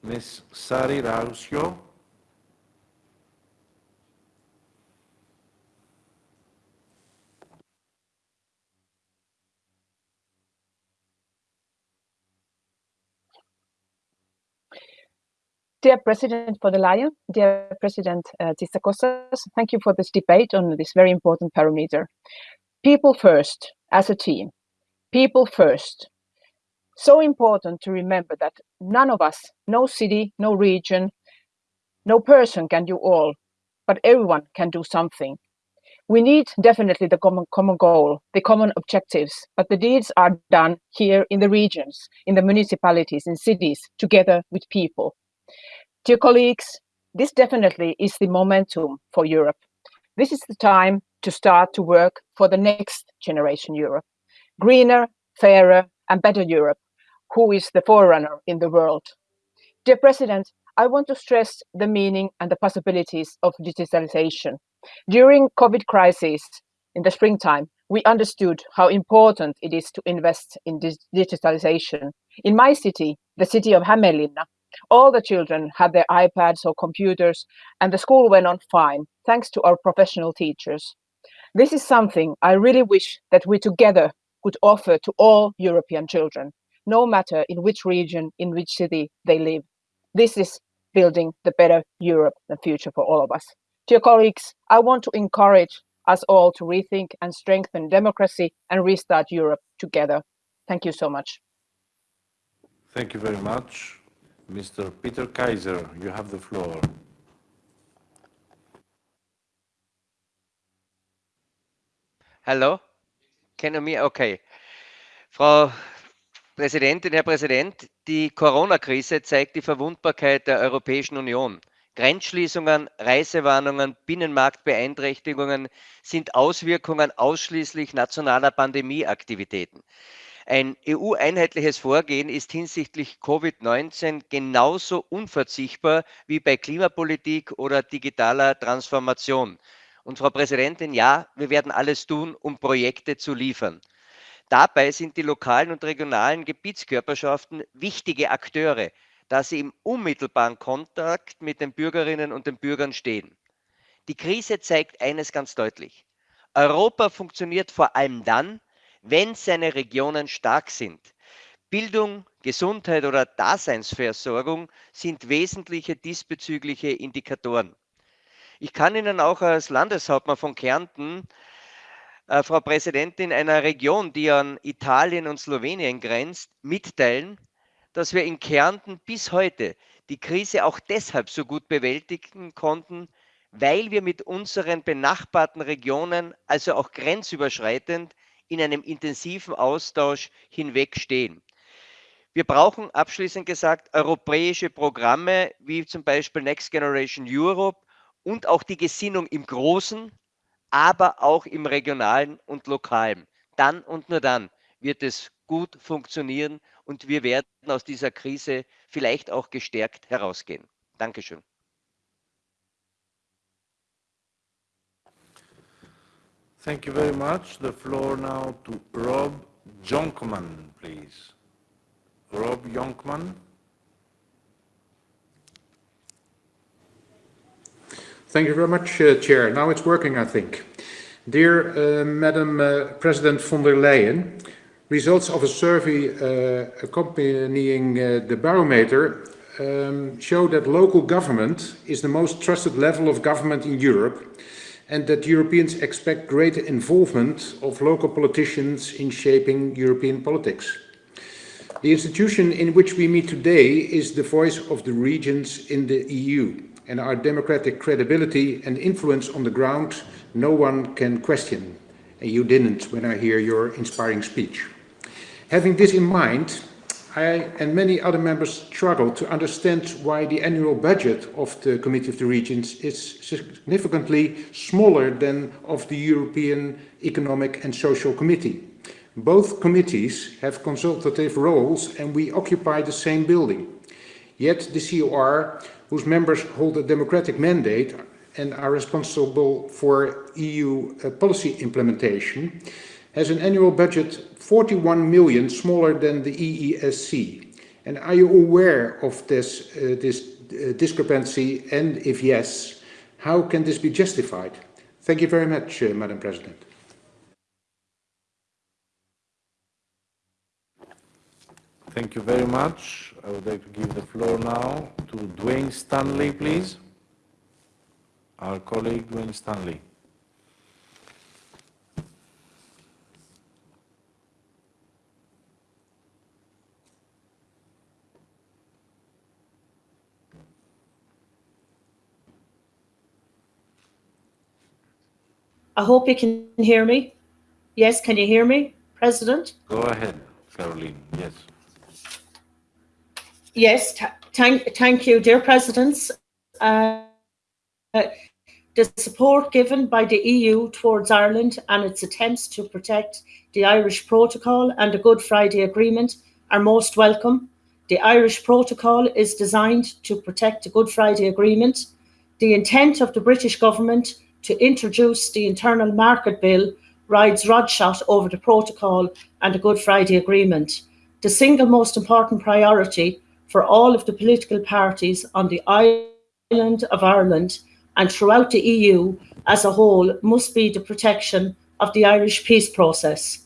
Ms. Sari. Dear President von der Leyen, dear President uh, thank you for this debate on this very important parameter. People first, as a team. People first. So important to remember that none of us, no city, no region, no person can do all, but everyone can do something. We need definitely the common, common goal, the common objectives, but the deeds are done here in the regions, in the municipalities, in cities, together with people. Dear colleagues, this definitely is the momentum for Europe. This is the time to start to work for the next generation Europe. Greener, fairer and better Europe, who is the forerunner in the world. Dear President, I want to stress the meaning and the possibilities of digitalization. During COVID crisis in the springtime, we understood how important it is to invest in digitalization. In my city, the city of Hämeenlinna, all the children had their iPads or computers and the school went on fine, thanks to our professional teachers. This is something I really wish that we together could offer to all European children, no matter in which region, in which city they live. This is building the better Europe and future for all of us. Dear colleagues, I want to encourage us all to rethink and strengthen democracy and restart Europe together. Thank you so much. Thank you very much. Mr. Peter Kaiser, you have the floor. Hallo? Kennen mich? Okay. Frau Präsidentin, Herr Präsident, die Corona-Krise zeigt die Verwundbarkeit der Europäischen Union. Grenzschließungen, Reisewarnungen, Binnenmarktbeeinträchtigungen sind Auswirkungen ausschließlich nationaler Pandemieaktivitäten. Ein EU-einheitliches Vorgehen ist hinsichtlich Covid-19 genauso unverzichtbar wie bei Klimapolitik oder digitaler Transformation. Und Frau Präsidentin, ja, wir werden alles tun, um Projekte zu liefern. Dabei sind die lokalen und regionalen Gebietskörperschaften wichtige Akteure, da sie im unmittelbaren Kontakt mit den Bürgerinnen und den Bürgern stehen. Die Krise zeigt eines ganz deutlich. Europa funktioniert vor allem dann, wenn seine Regionen stark sind. Bildung, Gesundheit oder Daseinsversorgung sind wesentliche diesbezügliche Indikatoren. Ich kann Ihnen auch als Landeshauptmann von Kärnten, äh, Frau Präsidentin, einer Region, die an Italien und Slowenien grenzt, mitteilen, dass wir in Kärnten bis heute die Krise auch deshalb so gut bewältigen konnten, weil wir mit unseren benachbarten Regionen, also auch grenzüberschreitend, in einem intensiven Austausch hinwegstehen. Wir brauchen abschließend gesagt europäische Programme wie zum Beispiel Next Generation Europe und auch die Gesinnung im Großen, aber auch im Regionalen und Lokalen. Dann und nur dann wird es gut funktionieren und wir werden aus dieser Krise vielleicht auch gestärkt herausgehen. Dankeschön. Thank you very much. The floor now to Rob Jonkman, please. Rob Jonkman. Thank you very much, uh, Chair. Now it's working, I think. Dear uh, Madam uh, President von der Leyen, results of a survey uh, accompanying uh, the barometer um, show that local government is the most trusted level of government in Europe and that Europeans expect greater involvement of local politicians in shaping European politics. The institution in which we meet today is the voice of the regions in the EU and our democratic credibility and influence on the ground no one can question. And you didn't when I hear your inspiring speech. Having this in mind, I and many other members struggle to understand why the annual budget of the Committee of the Regions is significantly smaller than of the European Economic and Social Committee. Both committees have consultative roles and we occupy the same building. Yet the COR, whose members hold a democratic mandate and are responsible for EU uh, policy implementation, has an annual budget 41 million smaller than the EESC. And are you aware of this, uh, this uh, discrepancy? And if yes, how can this be justified? Thank you very much, uh, Madam President. Thank you very much. I would like to give the floor now to Dwane Stanley, please. Our colleague Dwane Stanley. I hope you can hear me. Yes, can you hear me, President? Go ahead, Caroline. Yes. Yes, thank, thank you, dear Presidents. Uh, the support given by the EU towards Ireland and its attempts to protect the Irish Protocol and the Good Friday Agreement are most welcome. The Irish Protocol is designed to protect the Good Friday Agreement. The intent of the British government to introduce the Internal Market Bill rides rodshot over the Protocol and the Good Friday Agreement. The single most important priority for all of the political parties on the island of Ireland and throughout the EU as a whole must be the protection of the Irish peace process.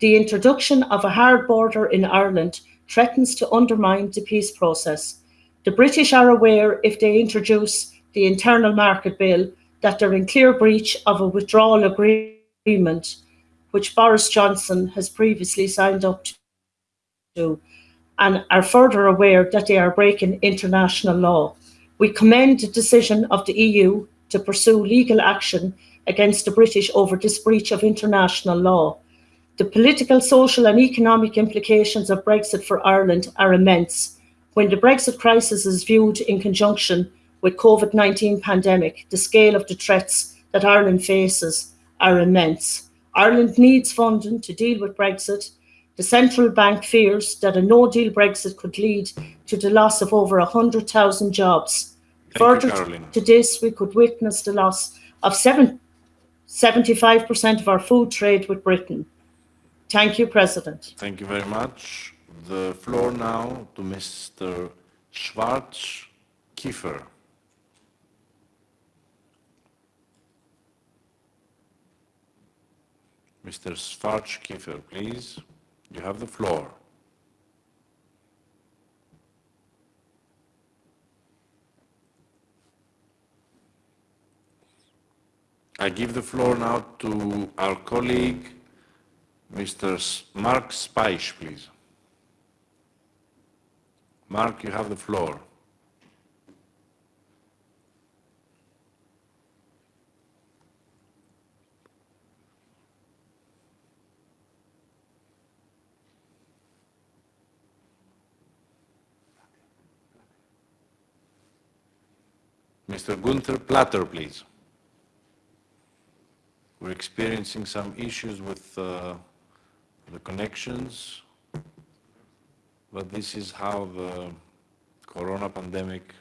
The introduction of a hard border in Ireland threatens to undermine the peace process. The British are aware if they introduce the Internal Market Bill that they're in clear breach of a withdrawal agreement which Boris Johnson has previously signed up to and are further aware that they are breaking international law. We commend the decision of the EU to pursue legal action against the British over this breach of international law. The political, social and economic implications of Brexit for Ireland are immense. When the Brexit crisis is viewed in conjunction with COVID-19 pandemic, the scale of the threats that Ireland faces are immense. Ireland needs funding to deal with Brexit. The central bank fears that a no-deal Brexit could lead to the loss of over 100,000 jobs. Thank Further you, to this, we could witness the loss of 75% of our food trade with Britain. Thank you, President. Thank you very much. The floor now to Mr. Schwarz Kiefer. Mr. Schwarcz-Kiefer, please. You have the floor. I give the floor now to our colleague, Mr. Mark Speich, please. Mark, you have the floor. Mr. Gunther Platter, please. We're experiencing some issues with uh, the connections, but this is how the corona pandemic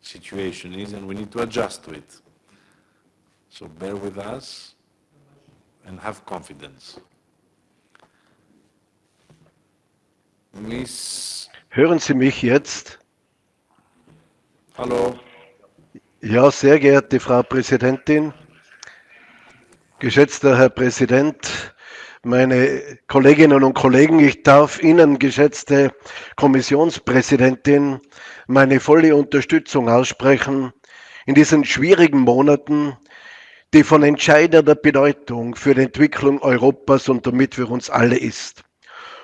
situation is, and we need to adjust to it. So bear with us and have confidence. Miss, Hören Sie mich jetzt? hallo, Ja, sehr geehrte Frau Präsidentin, Geschätzter Herr Präsident, meine Kolleginnen und Kollegen, ich darf Ihnen, geschätzte Kommissionspräsidentin, meine volle Unterstützung aussprechen in diesen schwierigen Monaten, die von entscheidender Bedeutung für die Entwicklung Europas und damit für uns alle ist.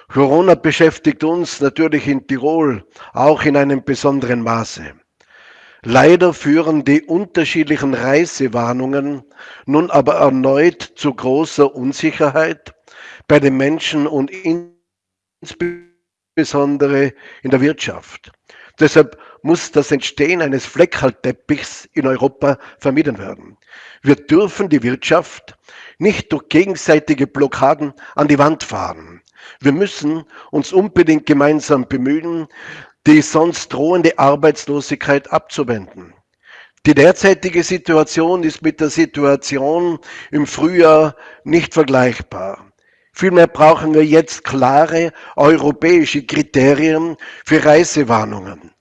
Corona beschäftigt uns natürlich in Tirol auch in einem besonderen Maße. Leider führen die unterschiedlichen Reisewarnungen nun aber erneut zu großer Unsicherheit bei den Menschen und insbesondere in der Wirtschaft. Deshalb muss das Entstehen eines Fleckerlteppichs in Europa vermieden werden. Wir dürfen die Wirtschaft nicht durch gegenseitige Blockaden an die Wand fahren. Wir müssen uns unbedingt gemeinsam bemühen, die sonst drohende Arbeitslosigkeit abzuwenden. Die derzeitige Situation ist mit der Situation im Frühjahr nicht vergleichbar. Vielmehr brauchen wir jetzt klare europäische Kriterien für Reisewarnungen.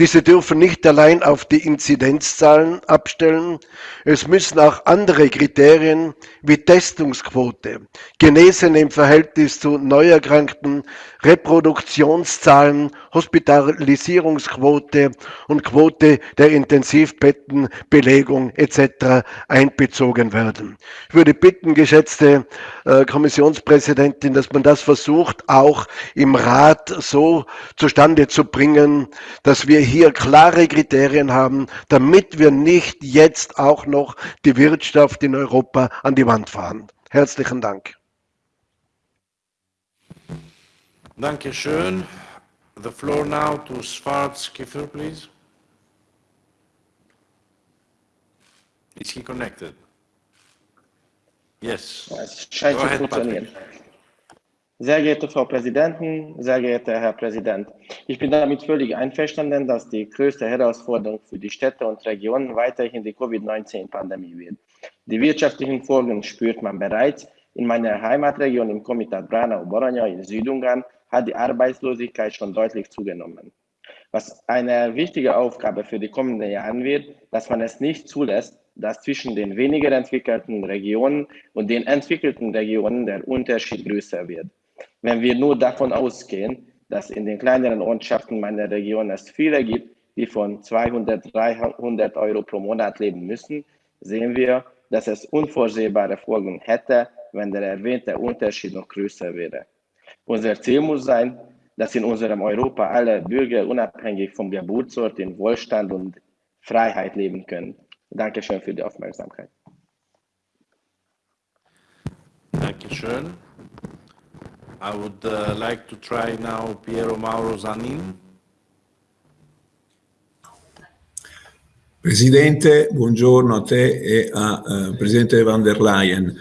Diese dürfen nicht allein auf die Inzidenzzahlen abstellen. Es müssen auch andere Kriterien wie Testungsquote, Genesene im Verhältnis zu Neuerkrankten, Reproduktionszahlen, Hospitalisierungsquote und Quote der Intensivbettenbelegung etc. einbezogen werden. Ich würde bitten, geschätzte äh, Kommissionspräsidentin, dass man das versucht, auch im Rat so zustande zu bringen, dass wir hier klare Kriterien haben, damit wir nicht jetzt auch noch die Wirtschaft in Europa an die Wand fahren. Herzlichen Dank. Danke schön. The floor now to Svarts Kiefer, please. Is he connected? Yes. Es scheint Go zu ahead, funktionieren. Patrick. Sehr geehrte Frau Präsidentin, sehr geehrter Herr Präsident, ich bin damit völlig einverstanden, dass die größte Herausforderung für die Städte und Regionen weiterhin die Covid-19-Pandemie wird. Die wirtschaftlichen Folgen spürt man bereits. In meiner Heimatregion im Komitat Branau-Boranja in Südungarn hat die Arbeitslosigkeit schon deutlich zugenommen. Was eine wichtige Aufgabe für die kommenden Jahre wird, dass man es nicht zulässt, dass zwischen den weniger entwickelten Regionen und den entwickelten Regionen der Unterschied größer wird. Wenn wir nur davon ausgehen, dass in den kleineren Ortschaften meiner Region es viele gibt, die von 200, 300 Euro pro Monat leben müssen, sehen wir, dass es unvorsehbare Folgen hätte, wenn der erwähnte Unterschied noch größer wäre. Unser Ziel muss sein, dass in unserem Europa alle Bürger unabhängig vom Geburtsort in Wohlstand und Freiheit leben können. Dankeschön für die Aufmerksamkeit. Dankeschön. I would uh, like to try now Piero Mauro Zanin. Presidente, buongiorno a te e a eh, Presidente van der Leyen.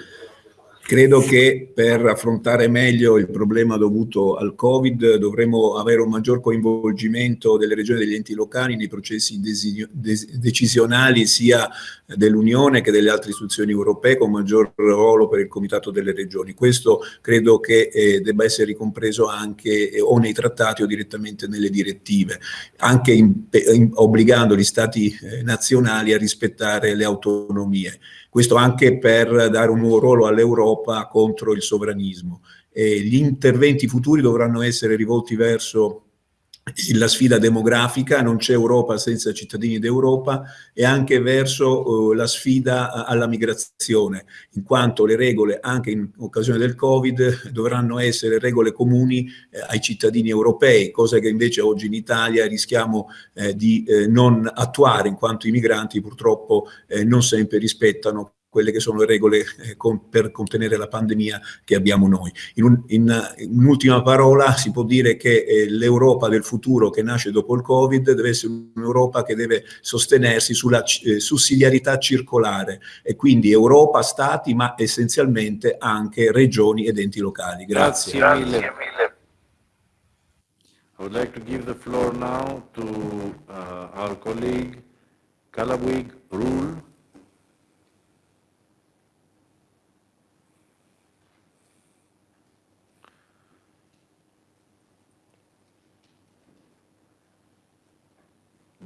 Credo che per affrontare meglio il problema dovuto al Covid dovremo avere un maggior coinvolgimento delle regioni e degli enti locali nei processi decisionali sia dell'Unione che delle altre istituzioni europee con maggior ruolo per il Comitato delle Regioni. Questo credo che eh, debba essere ricompreso anche eh, o nei trattati o direttamente nelle direttive, anche in- in- obbligando gli Stati eh, nazionali a rispettare le autonomie. Questo anche per dare un nuovo ruolo all'Europa contro il sovranismo. E gli interventi futuri dovranno essere rivolti verso la sfida demografica, non c'è Europa senza cittadini d'Europa, e anche verso eh, la sfida alla migrazione, in quanto le regole, anche in occasione del Covid, dovranno essere regole comuni eh, ai cittadini europei, cosa che invece oggi in Italia rischiamo eh, di eh, non attuare, in quanto i migranti purtroppo eh, non sempre rispettano quelle che sono le regole eh, con- per contenere la pandemia che abbiamo noi. In, un- in, un'ultima parola si può dire che eh, l'Europa del futuro che nasce dopo il Covid deve essere un'Europa che deve sostenersi sulla eh, sussidiarietà circolare e quindi Europa, Stati, ma essenzialmente anche regioni ed enti locali. Grazie. Grazie mille. I would like to give the floor now to uh, our colleague Kalawig Rule.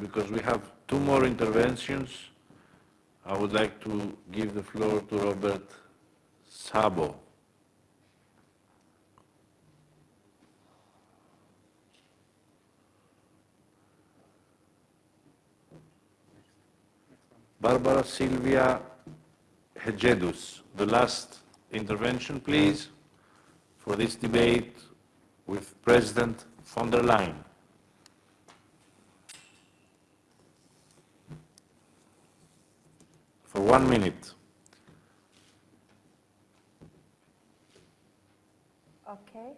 Because we have two more interventions, I would like to give the floor to Robert Sabo. Barbara Silvia Hegedus, the last intervention, please, for this debate with President von der Leyen. For one minute. Okay.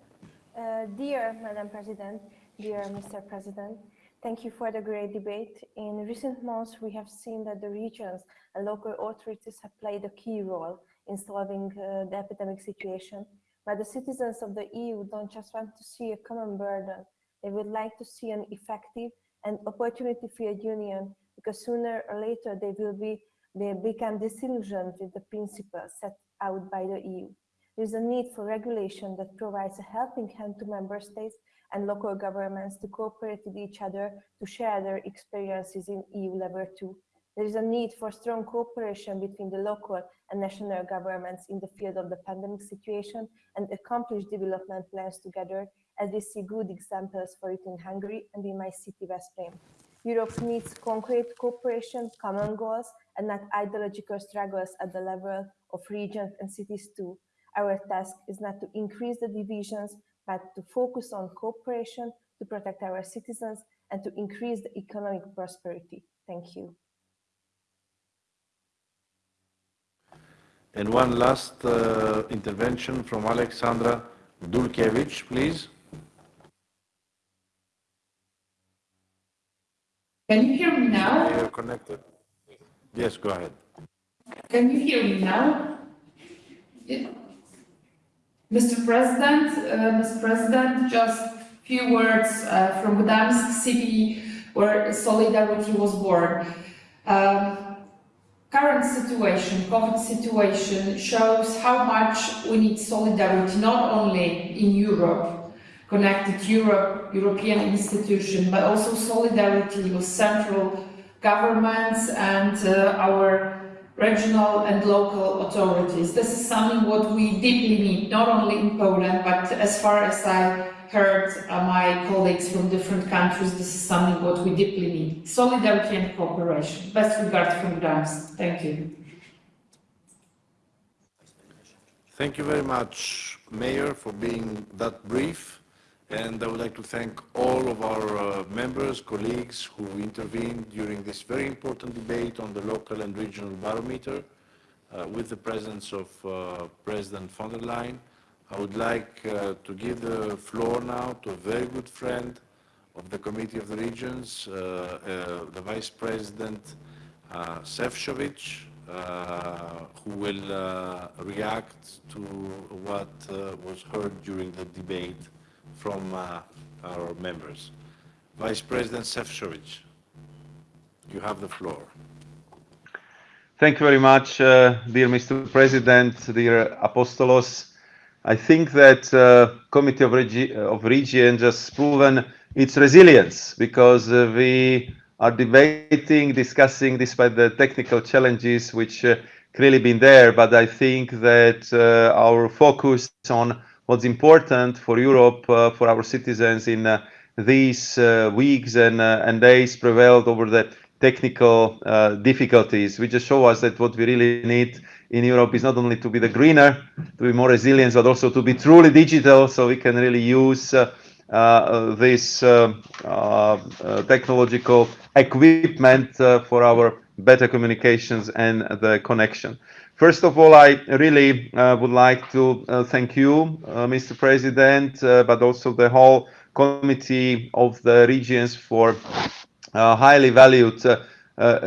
Uh, dear Madam President, dear Mr. President, thank you for the great debate. In recent months, we have seen that the regions and local authorities have played a key role in solving uh, the epidemic situation. But the citizens of the EU don't just want to see a common burden. They would like to see an effective and opportunity-filled union because sooner or later they will be they become disillusioned with the principles set out by the EU. There is a need for regulation that provides a helping hand to member states and local governments to cooperate with each other to share their experiences in EU level too. There is a need for strong cooperation between the local and national governments in the field of the pandemic situation and accomplish development plans together as we see good examples for it in Hungary and in my city, Veszprém. Europe needs concrete cooperation, common goals, and not ideological struggles at the level of regions and cities too. Our task is not to increase the divisions, but to focus on cooperation to protect our citizens and to increase the economic prosperity. Thank you. And one last uh, intervention from Aleksandra Dulkiewicz, please. Can you hear me now? You're connected. Yes, go ahead. Can you hear me now? Yeah. Mr. President, uh, Mr. President, just few words uh, from Gdansk city where solidarity was born. Um, current situation, COVID situation, shows how much we need solidarity, not only in Europe, connected Europe, European institution, but also solidarity with central governments and uh, our regional and local authorities. This is something what we deeply need, not only in Poland, but as far as I heard uh, my colleagues from different countries, this is something what we deeply need. Solidarity and cooperation. Best regards from Gdansk. Thank you. Thank you very much, Mayor, for being that brief. And I would like to thank all of our uh, members, colleagues who intervened during this very important debate on the local and regional barometer uh, with the presence of uh, President von der Leyen. I would like uh, to give the floor now to a very good friend of the Committee of the Regions, uh, uh, the Vice President uh, Sefcovic, who will react to what was heard during the debate from uh, our members. Vice President Sefcovic, you have the floor. Thank you very much, uh, dear Mr. President, dear Apostolos. I think that uh, Committee of, Regi of Region just proven its resilience because uh, we are debating, discussing despite the technical challenges which uh, clearly been there, but I think that uh, our focus on what's important for Europe, uh, for our citizens in uh, these uh, weeks and, and days prevailed over the technical difficulties, which just show us that what we really need in Europe is not only to be the greener, to be more resilient, but also to be truly digital so we can really use uh, uh, this uh, technological equipment for our better communications and the connection. First of all, I really uh, would like to uh, thank you, uh, Mr. President, uh, but also the whole Committee of the Regions for uh, highly valued uh,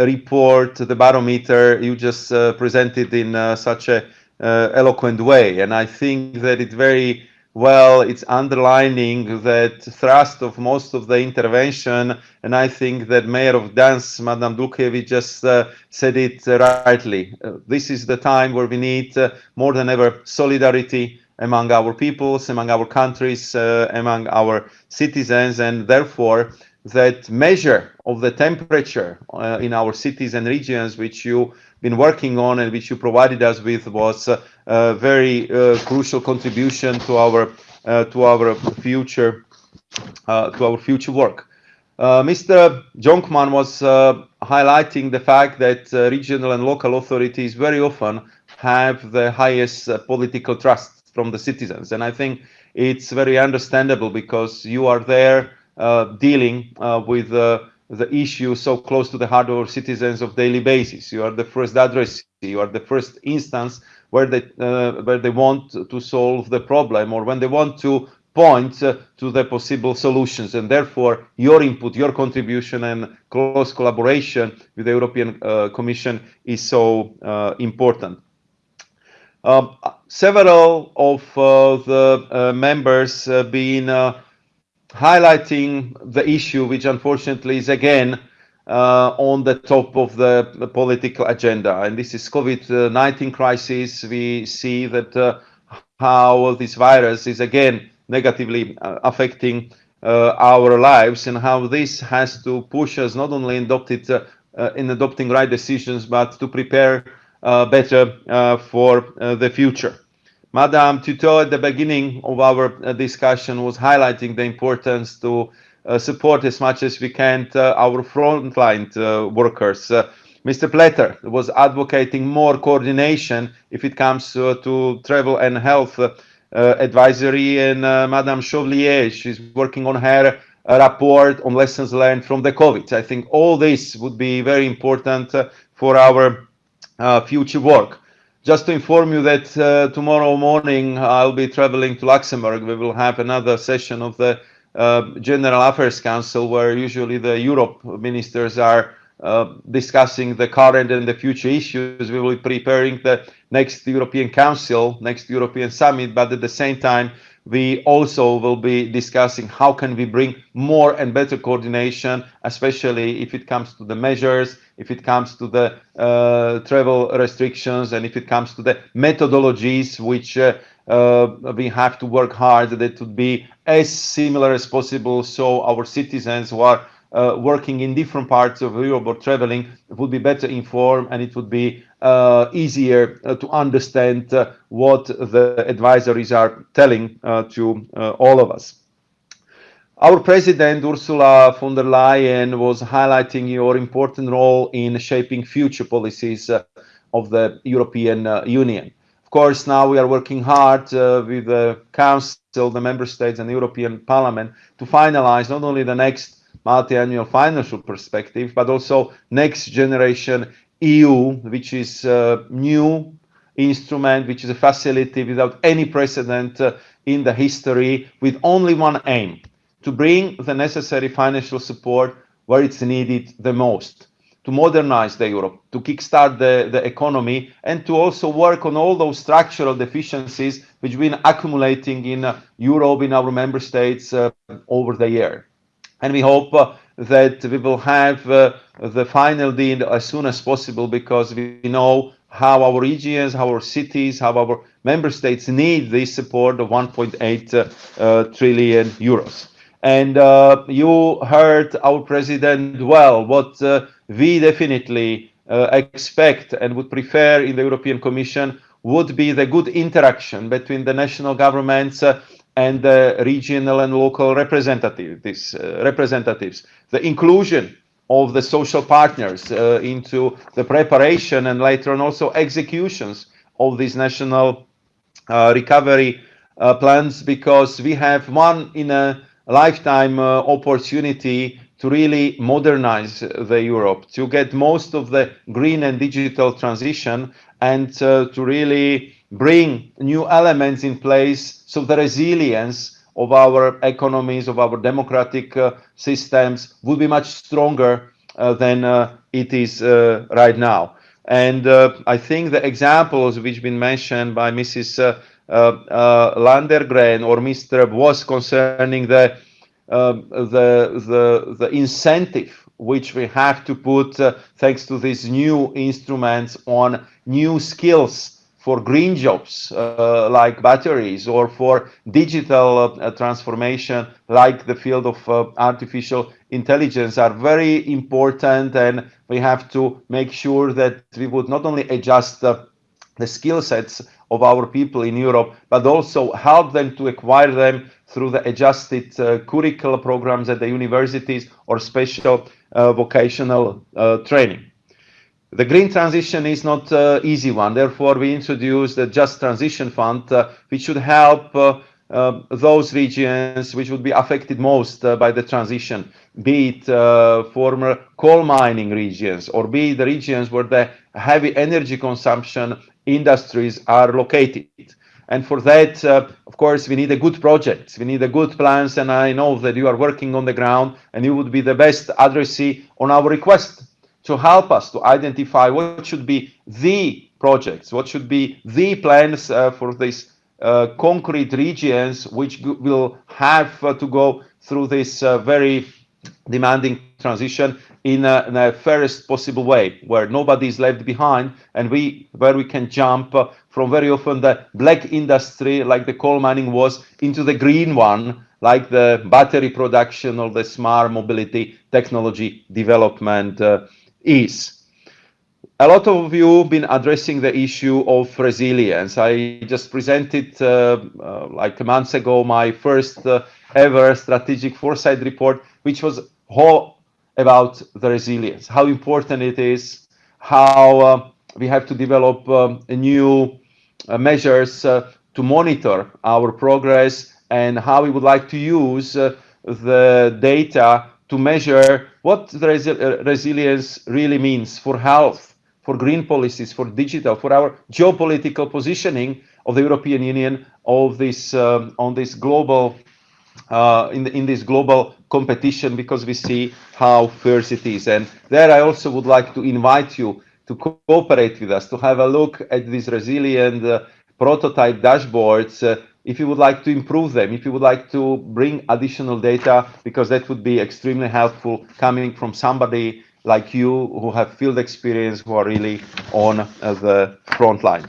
report, the barometer you just presented in such a eloquent way. And I think that it very well, it's underlining that thrust of most of the intervention, and I think that Mayor of Gdansk, Madame Dulkiewicz, just uh, said it rightly. Uh, this is the time where we need uh, more than ever solidarity among our peoples, among our countries, uh, among our citizens, and therefore that measure of the temperature uh, in our cities and regions, which you been working on and which you provided us with was uh, a very uh, crucial contribution to our uh, to our future uh, to our future work. Uh, Mr. Jonkman was highlighting the fact that regional and local authorities very often have the highest political trust from the citizens, and I think it's very understandable because you are there dealing with the issue so close to the heart of our citizens of daily basis. You are the first address, you are the first instance where they uh, where they want to solve the problem or when they want to point uh, to the possible solutions and therefore your input your contribution and close collaboration with the european uh, commission is so uh, important um, several of uh, the uh, members being highlighting the issue, which unfortunately is again uh, on the top of the, the, political agenda. And this is COVID-19 crisis. We see that uh, how this virus is again negatively uh, affecting uh, our lives and how this has to push us not only adopted, uh, uh, in adopting right decisions, but to prepare better for the future. Madame Tüttő at the beginning of our uh, discussion was highlighting the importance to uh, support as much as we can uh, our frontline uh, workers. Uh, Mr. Pletter was advocating more coordination if it comes uh, to travel and health advisory and Madame Chauvellier, she's working on her report on lessons learned from the COVID. I think all this would be very important for our future work. Just to inform you that uh, tomorrow morning I'll be traveling to Luxembourg. We will have another session of the uh, General Affairs Council where usually the Europe ministers are uh, discussing the current and the future issues. We will be preparing the next European Council, next European Summit, but at the same time we also will be discussing how can we bring more and better coordination, especially if it comes to the measures, if it comes to the uh, travel restrictions, and if it comes to the methodologies which uh, uh, we have to work hard that it would be as similar as possible so our citizens who are uh, working in different parts of Europe or traveling would be better informed and it would be easier uh, to understand uh, what the advisories are telling uh, to uh, all of us. Our president, Ursula von der Leyen, was highlighting your important role in shaping future policies of the European Union. Of course, now we are working hard with the Council, the Member States and the European Parliament to finalize not only the next multi-annual financial perspective, but also next generation EU, which is a new instrument, which is a facility without any precedent uh, in the history, with only one aim, to bring the necessary financial support where it's needed the most, to modernize the Europe, to kickstart the, the economy, and to also work on all those structural deficiencies which have been accumulating in uh, Europe, in our member states uh, over the year. And we hope uh, that we will have uh, the final deal as soon as possible because we know how our regions, how our cities, how our member states need this support of 1.8 uh, uh, trillion euros. And you heard our president well, what we definitely expect and would prefer in the European Commission would be the good interaction between the national governments and the regional and local representatives, uh, representatives. The inclusion of the social partners uh, into the preparation and later on also executions of these national uh, recovery plans because we have one in a lifetime opportunity to really modernize the Europe, to get most of the green and digital transition and uh, to really bring new elements in place so the resilience of our economies, of our democratic uh, systems will be much stronger uh, than uh, it is uh, right now. And uh, I think the examples which have been mentioned by Mrs. Uh, Landegren or Mr. was concerning the, the, the, the incentive which we have to put thanks to these new instruments on new skills for green jobs uh, like batteries or for digital uh, transformation like the field of uh, artificial intelligence are very important and we have to make sure that we would not only adjust the skill sets of our people in Europe, but also help them to acquire them through the adjusted uh, curricular programs at the universities or special uh, vocational uh, training. The green transition is not an easy one. Therefore, we introduced the Just Transition Fund, uh, which should help uh, uh, those regions which would be affected most by the transition, be it former coal mining regions or be it the regions where the heavy energy consumption industries are located. And for that, uh, of course, we need a good project. We need a good plans. And I know that you are working on the ground and you would be the best addressee on our request to help us to identify what should be the projects, what should be the plans uh, for these uh, concrete regions which will have uh, to go through this uh, very demanding transition in a, in a, fairest possible way where nobody is left behind and we where we can jump uh, from very often the black industry like the coal mining was into the green one like the battery production or the smart mobility technology development uh, is a lot of you been addressing the issue of resilience. I just presented uh, uh, like a month ago my first uh, ever strategic foresight report, which was all about the resilience, how important it is, how uh, we have to develop um, new uh, measures uh, to monitor our progress and how we would like to use the data to measure what resi resilience really means for health for green policies, for digital, for our geopolitical positioning of the European Union of this um, on this global uh, in the, in this global competition because we see how fierce it is. And there I also would like to invite you to cooperate with us to have a look at these resilient uh, prototype dashboards uh, if you would like to improve them, if you would like to bring additional data, because that would be extremely helpful coming from somebody like you who have field experience, who are really on uh, the front line.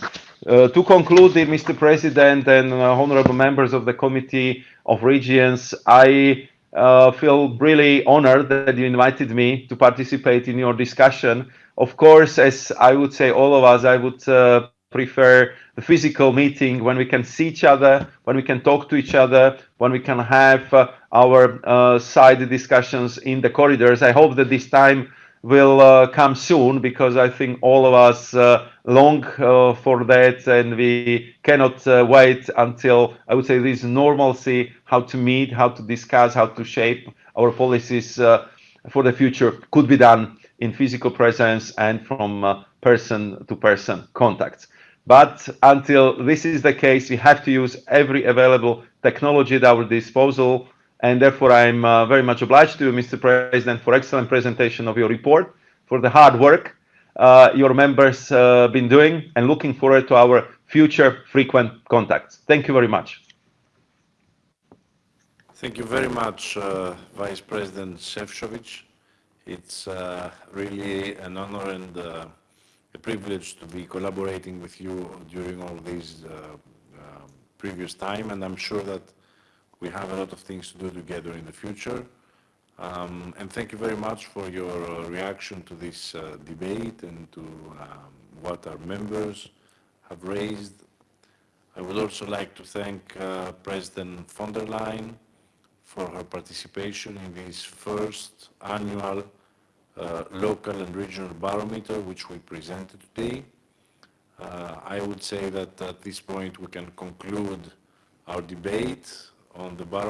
Uh, to conclude, Mr. President and uh, honorable members of the Committee of Regions, I uh, feel really honored that you invited me to participate in your discussion. Of course, as I would say all of us, I would uh, prefer the physical meeting when we can see each other, when we can talk to each other, when we can have uh, our side discussions in the corridors. I hope that this time will uh, come soon because I think all of us uh, long uh, for that and we cannot uh, wait until I would say this normalcy, how to meet, how to discuss, how to shape our policies uh, for the future could be done in physical presence and from uh, person to person contacts. But until this is the case, we have to use every available technology at our disposal and therefore, I'm uh, very much obliged to you, Mr. President, for excellent presentation of your report, for the hard work uh, your members have uh, been doing, and looking forward to our future frequent contacts. Thank you very much. Thank you very much, uh, Vice President Šefčovič. It's uh, really an honor and uh, a privilege to be collaborating with you during all these previous time, and I'm sure that we have a lot of things to do together in the future. Um, and thank you very much for your uh, reaction to this uh, debate and to um, what our members have raised. I would also like to thank uh, President von der Leyen for her participation in this first annual uh, local and regional barometer which we presented today. Uh, I would say that at this point we can conclude our debate on the bottom